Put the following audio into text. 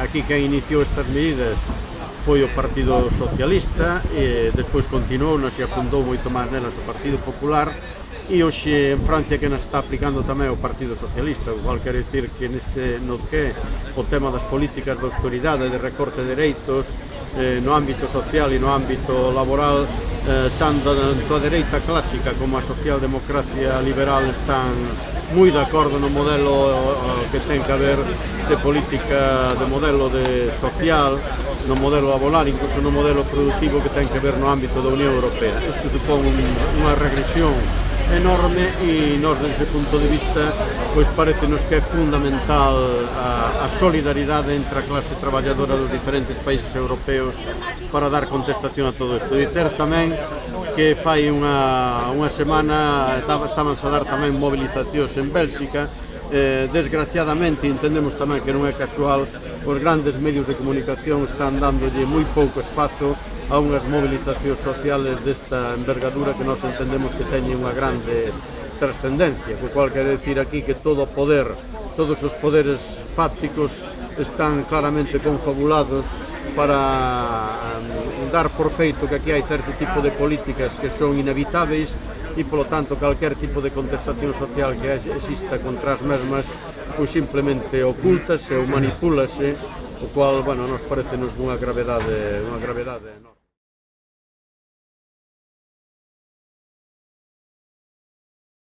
aquí quen iniciou estas medidas foi o Partido Socialista e despois continuou, nos e afundou moito máis nelas o Partido Popular e hoxe en Francia que nas está aplicando tamén o Partido Socialista, o cual quer dicir que neste no que o tema das políticas de autoridade, de recorte de dereitos eh, no ámbito social e no ámbito laboral eh, tanto a dereita clásica como a socialdemocracia liberal están moi de acordo no modelo eh, que ten que haber de política, de modelo de social, no modelo laboral, incluso no modelo productivo que ten que ver no ámbito da Unión Europea. Isto supón unha regresión enorme e nos desde punto de vista pois parecenos que é fundamental a, a solidaridade entre a clase traballadora dos diferentes países europeos para dar contestación a todo isto. Dicer tamén que fai unha, unha semana estaban a dar tamén mobilizacións en Bélxica. Eh, desgraciadamente entendemos tamén que non é casual os grandes medios de comunicación están dándolle moi pouco espazo a unhas mobilizacións sociales desta envergadura que nós entendemos que teñen unha grande trascendencia, co cual quero decir aquí que todo o poder, todos os poderes fácticos están claramente confabulados para dar por feito que aquí hai certo tipo de políticas que son inevitáveis e, polo tanto, calquer tipo de contestación social que exista contra as mesmas pois simplemente ocultase ou manipulase, o cual, bueno, nos parece nos dunha gravedade, unha gravedade enorme.